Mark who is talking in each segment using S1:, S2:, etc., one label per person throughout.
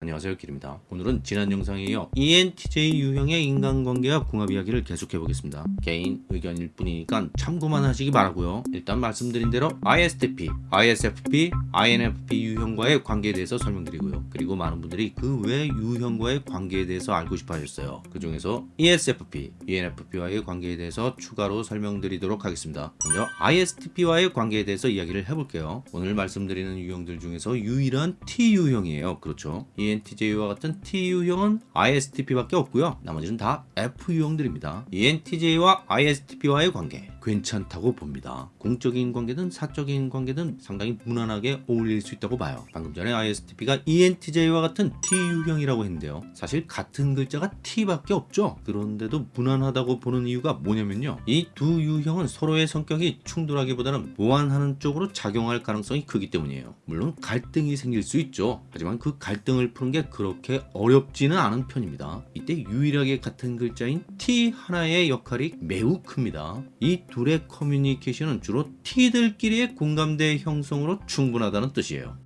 S1: 안녕하세요 길입니다. 오늘은 지난 영상에 이어 ENTJ 유형의 인간관계와 궁합 이야기를 계속해 보겠습니다. 개인 의견일 뿐이니까 참고만 하시기 바라고요. 일단 말씀드린 대로 ISTP, ISFP, INFP 유형과의 관계에 대해서 설명드리고요. 그리고 많은 분들이 그 외 유형과의 관계에 대해서 알고 싶어 하셨어요. 그 중에서 ESFP, ENFP와의 관계에 대해서 추가로 설명드리도록 하겠습니다. 먼저 ISTP와의 관계에 대해서 이야기를 해볼게요. 오늘 말씀드리는 유형들 중에서 유일한 T 유형이에요. 그렇죠 ENTJ와 같은 T유형은 ISTP밖에 없고요. 나머지는 다 F유형들입니다. ENTJ와 ISTP와의 관계 괜찮다고 봅니다. 공적인 관계든 사적인 관계든 상당히 무난하게 어울릴 수 있다고 봐요. 방금 전에 ISTP가 ENTJ와 같은 T유형이라고 했는데요. 사실 같은 글자가 T밖에 없죠. 그런데도 무난하다고 보는 이유가 뭐냐면요. 이 두 유형은 서로의 성격이 충돌하기보다는 보완하는 쪽으로 작용할 가능성이 크기 때문이에요. 물론 갈등이 생길 수 있죠. 하지만 그 갈등을 푸는 게 그렇게 어렵지는 않은 편입니다. 이때 유일하게 같은 글자인 T 하나의 역할이 매우 큽니다. 이 둘의 커뮤니케이션은 주로 T들끼리의 공감대 형성으로 충분하다는 뜻이에요.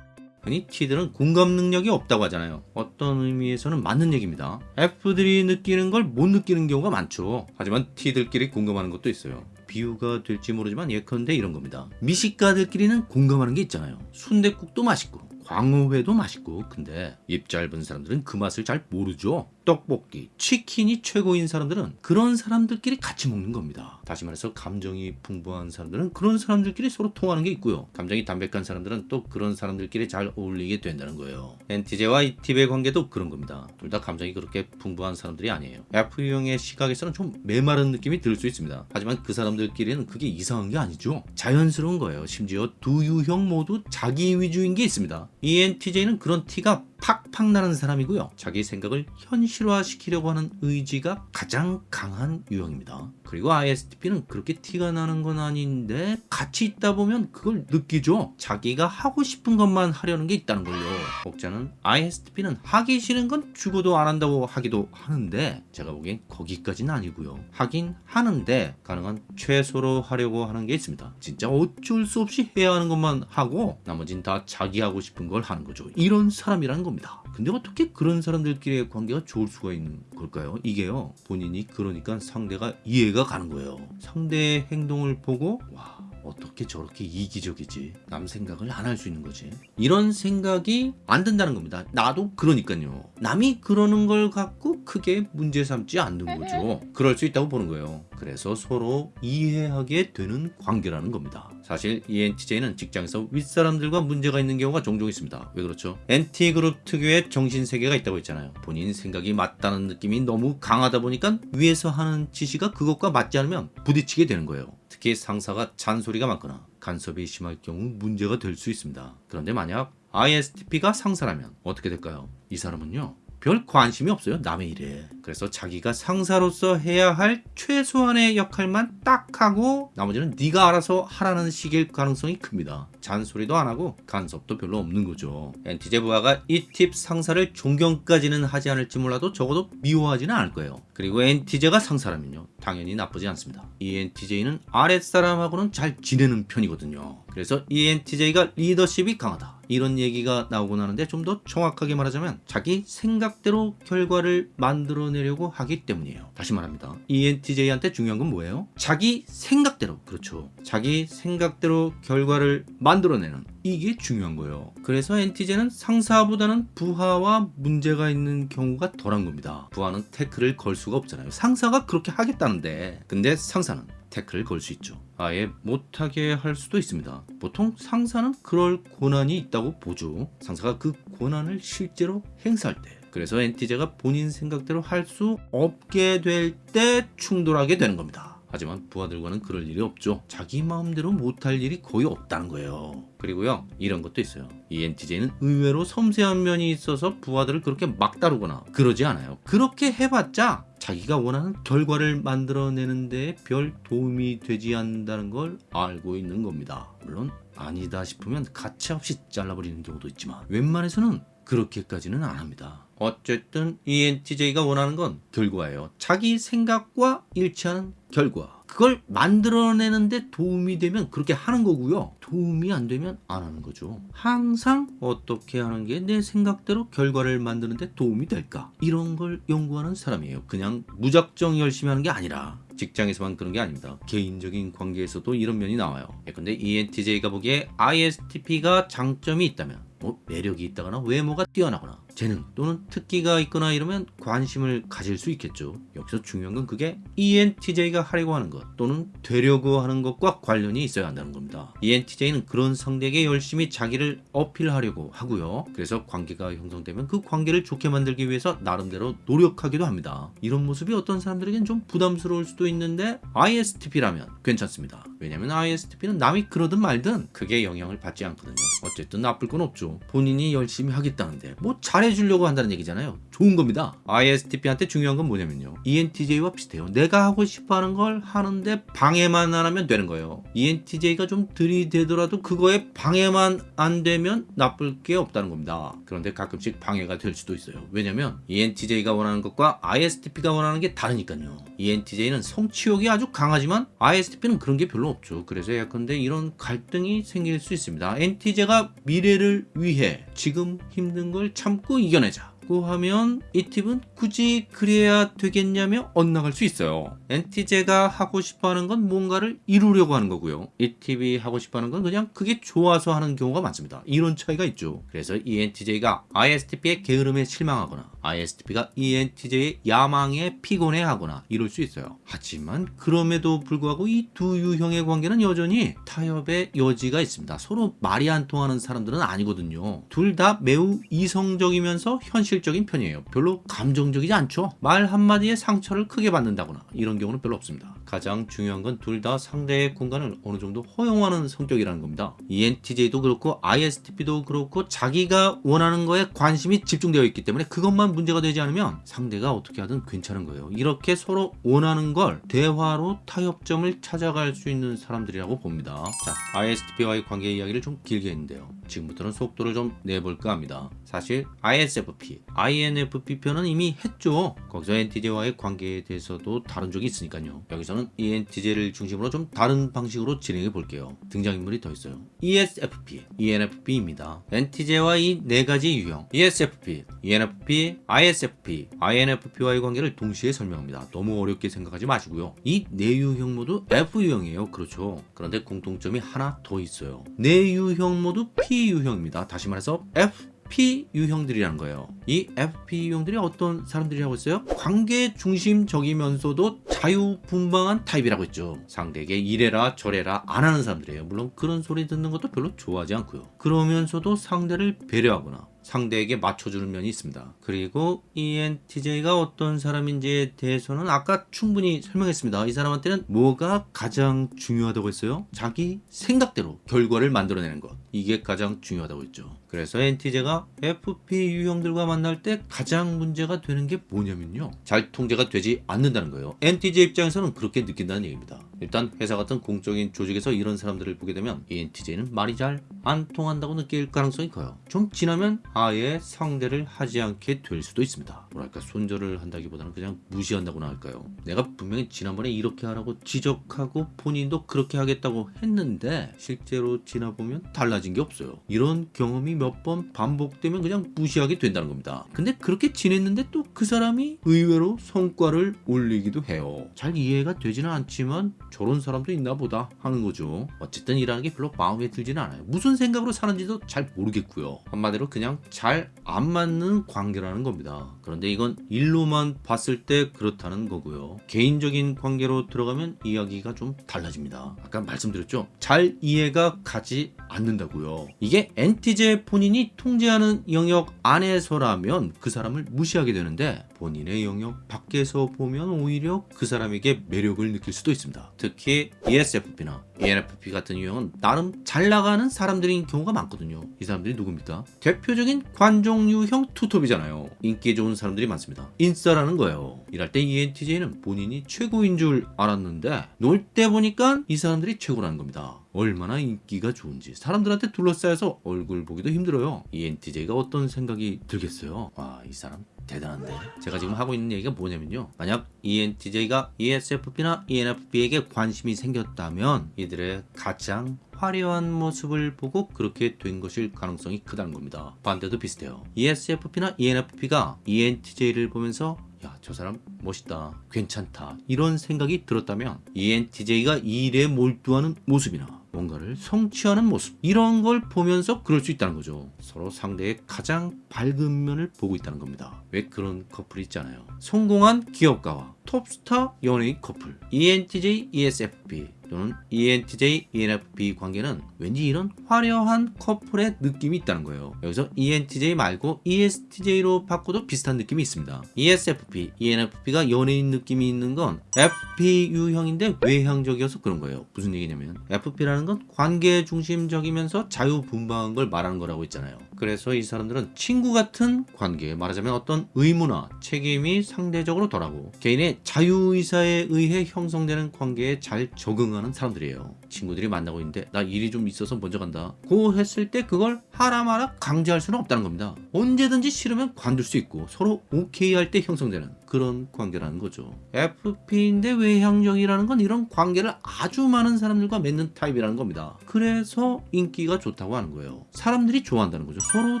S1: 흔히 T들은 공감 능력이 없다고 하잖아요. 어떤 의미에서는 맞는 얘기입니다. F들이 느끼는 걸 못 느끼는 경우가 많죠. 하지만 T들끼리 공감하는 것도 있어요. 비유가 될지 모르지만 예컨대 이런 겁니다. 미식가들끼리는 공감하는 게 있잖아요. 순댓국도 맛있고 광어회도 맛있고 근데 입 짧은 사람들은 그 맛을 잘 모르죠. 떡볶이, 치킨이 최고인 사람들은 그런 사람들끼리 같이 먹는 겁니다. 다시 말해서 감정이 풍부한 사람들은 그런 사람들끼리 서로 통하는 게 있고요. 감정이 담백한 사람들은 또 그런 사람들끼리 잘 어울리게 된다는 거예요. NTJ와 ETB의 관계도 그런 겁니다. 둘 다 감정이 그렇게 풍부한 사람들이 아니에요. F유형의 시각에서는 좀 메마른 느낌이 들 수 있습니다. 하지만 그 사람들끼리는 그게 이상한 게 아니죠. 자연스러운 거예요. 심지어 두 유형 모두 자기 위주인 게 있습니다. ENTJ는 그런 티가 팍팍 나는 사람이고요. 자기 생각을 현실화시키려고 하는 의지가 가장 강한 유형입니다. 그리고 ISTP는 그렇게 티가 나는 건 아닌데 같이 있다 보면 그걸 느끼죠. 자기가 하고 싶은 것만 하려는 게 있다는 걸요. 복자는 ISTP는 하기 싫은 건 죽어도 안 한다고 하기도 하는데 제가 보기엔 거기까지는 아니고요. 하긴 하는데 가능한 최소로 하려고 하는 게 있습니다. 진짜 어쩔 수 없이 해야 하는 것만 하고 나머진 다 자기 하고 싶은 걸 하는 거죠. 이런 사람이라는 겁니다. 근데 어떻게 그런 사람들끼리의 관계가 좋을 수가 있는 걸까요? 이게요. 본인이 그러니까 상대가 이해가 가는 거예요. 상대의 행동을 보고 와 어떻게 저렇게 이기적이지? 남 생각을 안 할 수 있는 거지. 이런 생각이 안 든다는 겁니다. 나도 그러니까요. 남이 그러는 걸 갖고 크게 문제 삼지 않는 거죠. 그럴 수 있다고 보는 거예요. 그래서 서로 이해하게 되는 관계라는 겁니다. 사실 ENTJ는 직장에서 윗사람들과 문제가 있는 경우가 종종 있습니다. 왜 그렇죠? NT그룹 특유의 정신세계가 있다고 했잖아요. 본인 생각이 맞다는 느낌이 너무 강하다 보니까 위에서 하는 지시가 그것과 맞지 않으면 부딪히게 되는 거예요 특히 상사가 잔소리가 많거나 간섭이 심할 경우 문제가 될 수 있습니다. 그런데 만약 ISTP가 상사라면 어떻게 될까요? 이 사람은요. 별 관심이 없어요 남의 일에 그래서 자기가 상사로서 해야 할 최소한의 역할만 딱 하고 나머지는 네가 알아서 하라는 식일 가능성이 큽니다. 잔소리도 안 하고 간섭도 별로 없는 거죠. 엔티제 부하가 이 팁 상사를 존경까지는 하지 않을지 몰라도 적어도 미워하지는 않을 거예요. 그리고 엔티제가 상사라면요. 당연히 나쁘지 않습니다. 이 엔티제는 아랫사람하고는 잘 지내는 편이거든요. 그래서 이 엔티제가 리더십이 강하다. 이런 얘기가 나오고 나는데 좀 더 정확하게 말하자면 자기 생각대로 결과를 만들어 내려고 하기 때문이에요. 다시 말합니다. ENTJ한테 중요한 건 뭐예요? 자기 생각대로. 그렇죠. 자기 생각대로 결과를 만들어내는. 이게 중요한 거예요. 그래서 NTJ는 상사보다는 부하와 문제가 있는 경우가 덜한 겁니다. 부하는 태클을 걸 수가 없잖아요. 상사가 그렇게 하겠다는데. 근데 상사는 태클을 걸 수 있죠. 아예 못하게 할 수도 있습니다. 보통 상사는 그럴 권한이 있다고 보죠. 상사가 그 권한을 실제로 행사할 때 그래서 엔티제가 본인 생각대로 할 수 없게 될 때 충돌하게 되는 겁니다. 하지만 부하들과는 그럴 일이 없죠. 자기 마음대로 못할 일이 거의 없다는 거예요. 그리고요 이런 것도 있어요. 이 NTJ는 의외로 섬세한 면이 있어서 부하들을 그렇게 막 다루거나 그러지 않아요. 그렇게 해봤자 자기가 원하는 결과를 만들어내는 데 별 도움이 되지 않는다는 걸 알고 있는 겁니다. 물론 아니다 싶으면 가차없이 잘라버리는 경우도 있지만 웬만해서는 그렇게까지는 안 합니다. 어쨌든 ENTJ가 원하는 건 결과예요. 자기 생각과 일치하는 결과. 그걸 만들어내는데 도움이 되면 그렇게 하는 거고요. 도움이 안 되면 안 하는 거죠. 항상 어떻게 하는 게 내 생각대로 결과를 만드는데 도움이 될까? 이런 걸 연구하는 사람이에요. 그냥 무작정 열심히 하는 게 아니라 직장에서만 그런 게 아닙니다. 개인적인 관계에서도 이런 면이 나와요. 근데 E ENTJ가 보기에 ISTP가 장점이 있다면 뭐 매력이 있다거나 외모가 뛰어나거나 재능 또는 특기가 있거나 이러면 관심을 가질 수 있겠죠. 여기서 중요한 건 그게 ENTJ가 하려고 하는 것 또는 되려고 하는 것과 관련이 있어야 한다는 겁니다. ENTJ는 그런 상대에게 열심히 자기를 어필하려고 하고요. 그래서 관계가 형성되면 그 관계를 좋게 만들기 위해서 나름대로 노력하기도 합니다. 이런 모습이 어떤 사람들에겐 좀 부담스러울 수도 있는데 ISTP라면 괜찮습니다. 왜냐면 ISTP는 남이 그러든 말든 크게 영향을 받지 않거든요. 어쨌든 나쁠 건 없죠. 본인이 열심히 하겠다는데 뭐잘 해주려고 한다는 얘기잖아요. 좋은 겁니다. ISTP한테 중요한 건 뭐냐면요. ENTJ와 비슷해요. 내가 하고 싶어하는 걸 하는데 방해만 안 하면 되는 거예요. ENTJ가 좀 들이대더라도 그거에 방해만 안 되면 나쁠 게 없다는 겁니다. 그런데 가끔씩 방해가 될 수도 있어요. 왜냐면 ENTJ가 원하는 것과 ISTP가 원하는 게 다르니까요. ENTJ는 성취욕이 아주 강하지만 ISTP는 그런 게 별로 없죠. 그래서 예컨대 이런 갈등이 생길 수 있습니다. NTJ가 미래를 위해 지금 힘든 걸 참고 이겨내자. 고 하면 이 팁은 굳이 그래야 되겠냐며 엇나갈 수 있어요. NTJ가 하고 싶어하는 건 뭔가를 이루려고 하는 거고요. 이 팁이 하고 싶어하는 건 그냥 그게 좋아서 하는 경우가 많습니다. 이런 차이가 있죠. 그래서 ENTJ가 ISTP의 게으름에 실망하거나 ISTP가 ENTJ의 야망에 피곤해하거나 이럴 수 있어요. 하지만 그럼에도 불구하고 이 두 유형의 관계는 여전히 타협의 여지가 있습니다. 서로 말이 안 통하는 사람들은 아니거든요. 둘 다 매우 이성적이면서 현실 적인 편이에요. 별로 감정적이지 않죠. 말 한마디에 상처를 크게 받는다거나 이런 경우는 별로 없습니다. 가장 중요한 건 둘 다 상대의 공간을 어느 정도 허용하는 성격이라는 겁니다. ENTJ도 그렇고 ISTP도 그렇고 자기가 원하는 거에 관심이 집중되어 있기 때문에 그것만 문제가 되지 않으면 상대가 어떻게 하든 괜찮은 거예요. 이렇게 서로 원하는 걸 대화로 타협점을 찾아갈 수 있는 사람들이라고 봅니다. 자, ISTP와의 관계 이야기를 좀 길게 했는데요. 지금부터는 속도를 좀 내볼까 합니다. 사실 ISFP, INFP 편은 이미 했죠. 거기서 NTJ와의 관계에 대해서도 다룬 적이 있으니까요. 여기서는 ENTJ를 중심으로 좀 다른 방식으로 진행해 볼게요. 등장인물이 더 있어요. ESFP, ENFP입니다. NTJ와 이 네 가지 유형, ESFP, ENFP, ISFP, INFP와의 관계를 동시에 설명합니다. 너무 어렵게 생각하지 마시고요. 이 네 유형 모두 F 유형이에요. 그렇죠. 그런데 공통점이 하나 더 있어요. 네 유형 모두 P 유형입니다. 다시 말해서 F P 유형들이라는 거예요. 이 FP 유형들이 어떤 사람들이라고 했어요? 관계 중심적이면서도 자유분방한 타입이라고 했죠. 상대에게 이래라 저래라 안 하는 사람들이에요. 물론 그런 소리 듣는 것도 별로 좋아하지 않고요. 그러면서도 상대를 배려하거나 상대에게 맞춰주는 면이 있습니다. 그리고 ENTJ가 어떤 사람인지에 대해서는 아까 충분히 설명했습니다. 이 사람한테는 뭐가 가장 중요하다고 했어요? 자기 생각대로 결과를 만들어내는 것. 이게 가장 중요하다고 했죠. 그래서 NTJ가 FP 유형들과 만날 때 가장 문제가 되는 게 뭐냐면요. 잘 통제가 되지 않는다는 거예요. NTJ 입장에서는 그렇게 느낀다는 얘기입니다. 일단 회사 같은 공적인 조직에서 이런 사람들을 보게 되면 ENTJ는 말이 잘 안 통한다고 느낄 가능성이 커요. 좀 지나면 아예 상대를 하지 않게 될 수도 있습니다. 뭐랄까 손절을 한다기보다는 그냥 무시한다고나 할까요? 내가 분명히 지난번에 이렇게 하라고 지적하고 본인도 그렇게 하겠다고 했는데 실제로 지나보면 달라진 게 없어요. 이런 경험이 몇 번 반복되면 그냥 무시하게 된다는 겁니다. 근데 그렇게 지냈는데 또 그 사람이 의외로 성과를 올리기도 해요. 잘 이해가 되지는 않지만 저런 사람도 있나 보다 하는 거죠. 어쨌든 일하는 게 별로 마음에 들지는 않아요. 무슨 생각으로 사는지도 잘 모르겠고요. 한마디로 그냥 잘 안 맞는 관계라는 겁니다. 그런데 이건 일로만 봤을 때 그렇다는 거고요. 개인적인 관계로 들어가면 이야기가 좀 달라집니다. 아까 말씀드렸죠? 잘 이해가 가지 않는다고요. 이게 NTJ 본인이 통제하는 영역 안에서라면 그 사람을 무시하게 되는데 본인의 영역 밖에서 보면 오히려 그 사람에게 매력을 느낄 수도 있습니다. 특히 ESFP나 ENFP 같은 유형은 나름 잘 나가는 사람들인 경우가 많거든요. 이 사람들이 누굽니까? 대표적인 관종 유형 투톱이잖아요. 인기 좋은 사람들이 많습니다. 인싸라는 거예요. 일할 때 ENTJ는 본인이 최고인 줄 알았는데 놀 때 보니까 이 사람들이 최고라는 겁니다. 얼마나 인기가 좋은지 사람들한테 둘러싸여서 얼굴 보기도 힘들어요. ENTJ가 어떤 생각이 들겠어요? 와 이 사람 대단한데. 제가 지금 하고 있는 얘기가 뭐냐면요. 만약 ENTJ가 ESFP나 ENFP에게 관심이 생겼다면 이들의 가장 화려한 모습을 보고 그렇게 된 것일 가능성이 크다는 겁니다. 반대도 비슷해요. ESFP나 ENFP가 ENTJ를 보면서 야 저 사람 멋있다 괜찮다 이런 생각이 들었다면 ENTJ가 일에 몰두하는 모습이나 뭔가를 성취하는 모습 이런 걸 보면서 그럴 수 있다는 거죠. 서로 상대의 가장 밝은 면을 보고 있다는 겁니다. 왜 그런 커플이 있잖아요. 성공한 기업가와 톱스타 연예인 커플 ENTJ ESFP 또는 ENTJ ENFP 관계는 왠지 이런 화려한 커플의 느낌이 있다는 거예요. 여기서 ENTJ 말고 ESTJ로 바꿔도 비슷한 느낌이 있습니다. ESFP ENFP가 연예인 느낌이 있는 건 FP 유형인데 외향적이어서 그런 거예요. 무슨 얘기냐면 FP라는 건 관계 중심적이면서 자유분방한 걸 말하는 거라고 했잖아요 그래서 이 사람들은 친구 같은 관계 말하자면 어떤 의무나 책임이 상대적으로 덜하고 개인의 자유의사에 의해 형성되는 관계에 잘 적응하는 사람들이에요 친구들이 만나고 있는데 나 일이 좀 있어서 먼저 간다. 고 했을 때 그걸 하라 마라 강제할 수는 없다는 겁니다. 언제든지 싫으면 관둘 수 있고 서로 오케이 할 때 형성되는 그런 관계라는 거죠. FP인데 외향적이라는 건 이런 관계를 아주 많은 사람들과 맺는 타입이라는 겁니다. 그래서 인기가 좋다고 하는 거예요. 사람들이 좋아한다는 거죠. 서로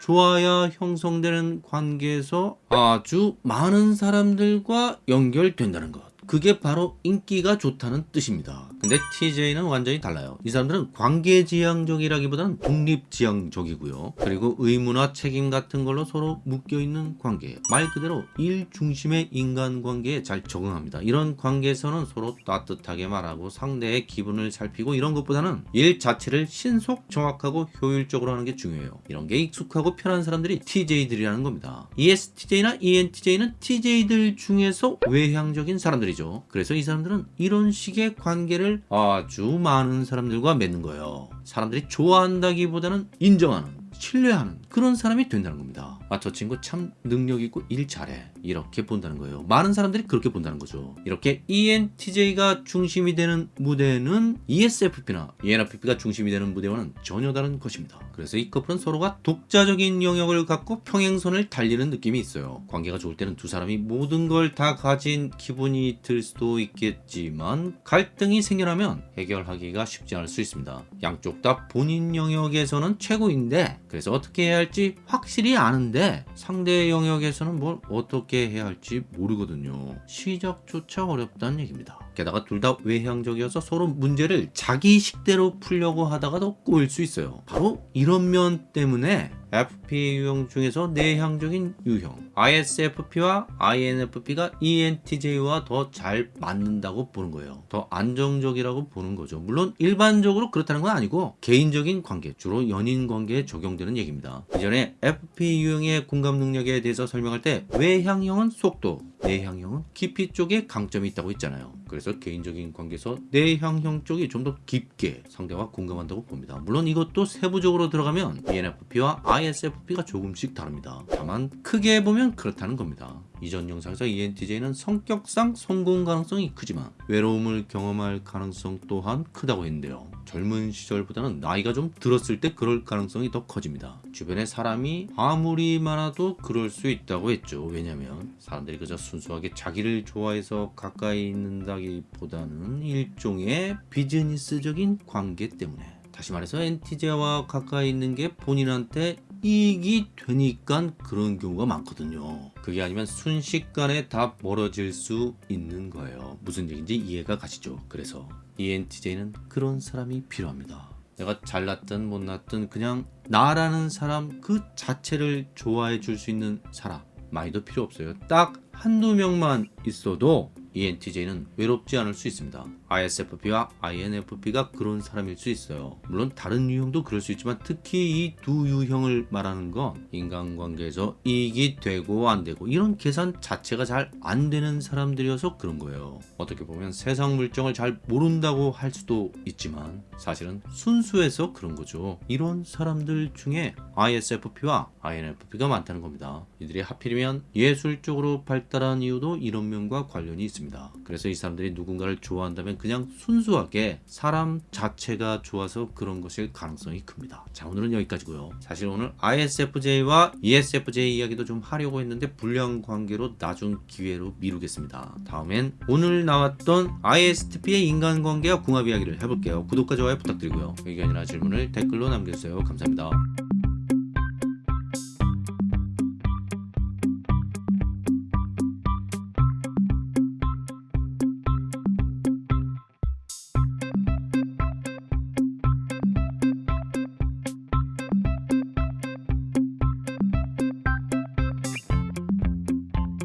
S1: 좋아야 형성되는 관계에서 아주 많은 사람들과 연결된다는 것. 그게 바로 인기가 좋다는 뜻입니다. 근데 TJ는 완전히 달라요. 이 사람들은 관계지향적이라기보다는 독립지향적이고요. 그리고 의무나 책임 같은 걸로 서로 묶여있는 관계. 말 그대로 일 중심의 인간관계에 잘 적응합니다. 이런 관계에서는 서로 따뜻하게 말하고 상대의 기분을 살피고 이런 것보다는 일 자체를 신속 정확하고 효율적으로 하는 게 중요해요. 이런 게 익숙하고 편한 사람들이 TJ들이라는 겁니다. ESTJ나 ENTJ는 TJ들 중에서 외향적인 사람들이죠. 그래서 이 사람들은 이런 식의 관계를 아주 많은 사람들과 맺는 거예요. 사람들이 좋아한다기보다는 인정하는 신뢰하는 그런 사람이 된다는 겁니다. 아, 저 친구 참 능력 있고 일 잘해. 이렇게 본다는 거예요. 많은 사람들이 그렇게 본다는 거죠. 이렇게 ENTJ가 중심이 되는 무대는 ESFP나 ENFP가 중심이 되는 무대와는 전혀 다른 것입니다. 그래서 이 커플은 서로가 독자적인 영역을 갖고 평행선을 달리는 느낌이 있어요. 관계가 좋을 때는 두 사람이 모든 걸 다 가진 기분이 들 수도 있겠지만 갈등이 생겨나면 해결하기가 쉽지 않을 수 있습니다. 양쪽 다 본인 영역에서는 최고인데 그래서 어떻게 해야 할지 확실히 아는데 상대 영역에서는 뭘 어떻게 해야 할지 모르거든요. 시작조차 어렵다는 얘기입니다. 게다가 둘 다 외향적이어서 서로 문제를 자기 식대로 풀려고 하다가도 꼬일 수 있어요. 바로 이런 면 때문에 FP 유형 중에서 내향적인 유형 ISFP와 INFP가 ENTJ와 더 잘 맞는다고 보는 거예요. 더 안정적이라고 보는 거죠. 물론 일반적으로 그렇다는 건 아니고 개인적인 관계, 주로 연인 관계에 적용되는 얘기입니다. 이전에 FP 유형의 공감 능력에 대해서 설명할 때 외향형은 속도, 내향형은 깊이 쪽에 강점이 있다고 했잖아요. 그래서 개인적인 관계에서 내향형 쪽이 좀 더 깊게 상대와 공감한다고 봅니다. 물론 이것도 세부적으로 들어가면 ENFP와 ISFP가 조금씩 다릅니다. 다만 크게 보면 그렇다는 겁니다. 이전 영상에서 ENTJ는 성격상 성공 가능성이 크지만 외로움을 경험할 가능성 또한 크다고 했는데요. 젊은 시절보다는 나이가 좀 들었을 때 그럴 가능성이 더 커집니다. 주변에 사람이 아무리 많아도 그럴 수 있다고 했죠. 왜냐면 사람들이 그저 순수하게 자기를 좋아해서 가까이 있는다기보다는 일종의 비즈니스적인 관계 때문에 다시 말해서 엔티제와 가까이 있는 게 본인한테 이익이 되니까 그런 경우가 많거든요. 그게 아니면 순식간에 다 멀어질 수 있는 거예요. 무슨 얘기인지 이해가 가시죠? 그래서 ENTJ는 그런 사람이 필요합니다. 내가 잘났든 못났든 그냥 나라는 사람 그 자체를 좋아해 줄 수 있는 사람 많이도 필요 없어요. 딱 한두 명만 있어도 ENTJ는 외롭지 않을 수 있습니다. ISFP와 INFP가 그런 사람일 수 있어요. 물론 다른 유형도 그럴 수 있지만 특히 이 두 유형을 말하는 건 인간관계에서 이익이 되고 안 되고 이런 계산 자체가 잘 안 되는 사람들이어서 그런 거예요. 어떻게 보면 세상 물정을 잘 모른다고 할 수도 있지만 사실은 순수해서 그런 거죠. 이런 사람들 중에 ISFP와 INFP가 많다는 겁니다. 이들이 하필이면 예술 쪽으로 발달한 이유도 이런 면과 관련이 있습니다. 그래서 이 사람들이 누군가를 좋아한다면 그냥 순수하게 사람 자체가 좋아서 그런 것일 가능성이 큽니다. 자 오늘은 여기까지고요. 사실 오늘 ISFJ와 ESFJ 이야기도 좀 하려고 했는데 불량 관계로 나중 기회로 미루겠습니다. 다음엔 오늘 나왔던 ISTP의 인간관계와 궁합 이야기를 해볼게요. 구독과 좋아요 부탁드리고요. 의견이나 질문을 댓글로 남겨주세요. 감사합니다.